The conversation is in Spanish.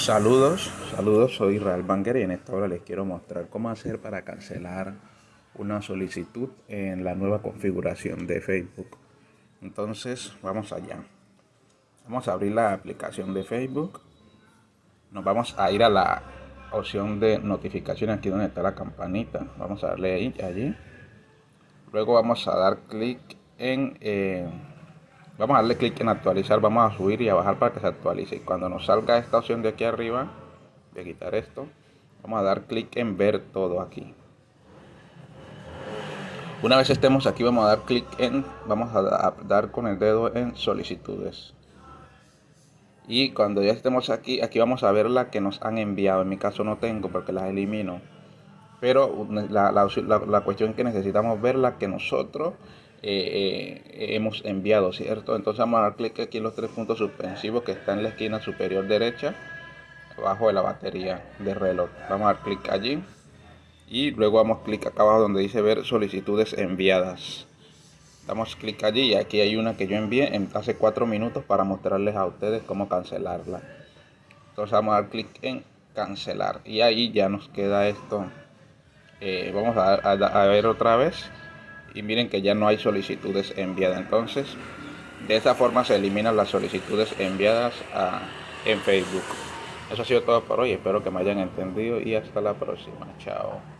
Saludos, saludos, soy Israel Banker y en esta hora les quiero mostrar cómo hacer para cancelar una solicitud en la nueva configuración de Facebook. Entonces, vamos allá. Vamos a abrir la aplicación de Facebook. Nos vamos a ir a la opción de notificaciones aquí donde está la campanita. Vamos a darle ahí, allí. Luego vamos a dar clic en... Eh, Vamos a darle clic en actualizar, vamos a subir y a bajar para que se actualice. Y cuando nos salga esta opción de aquí arriba, voy a quitar esto, vamos a dar clic en ver todo aquí. Una vez estemos aquí, vamos a dar clic en, vamos a dar con el dedo en solicitudes. Y cuando ya estemos aquí, aquí vamos a ver la que nos han enviado. En mi caso no tengo porque las elimino. Pero la, la, la cuestión es que necesitamos ver la que nosotros eh, eh, hemos enviado, ¿cierto? Entonces vamos a dar clic aquí en los tres puntos suspensivos que están en la esquina superior derecha, abajo de la batería de reloj. Vamos a dar clic allí y luego vamos a clic acá abajo donde dice ver solicitudes enviadas. Damos clic allí y aquí hay una que yo envié en hace cuatro minutos para mostrarles a ustedes cómo cancelarla. Entonces vamos a dar clic en cancelar y ahí ya nos queda esto. Eh, vamos a, a ver otra vez y miren que ya no hay solicitudes enviadas. Entonces de esa forma se eliminan las solicitudes enviadas a, en Facebook. Eso ha sido todo por hoy. Espero que me hayan entendido y hasta la próxima. Chao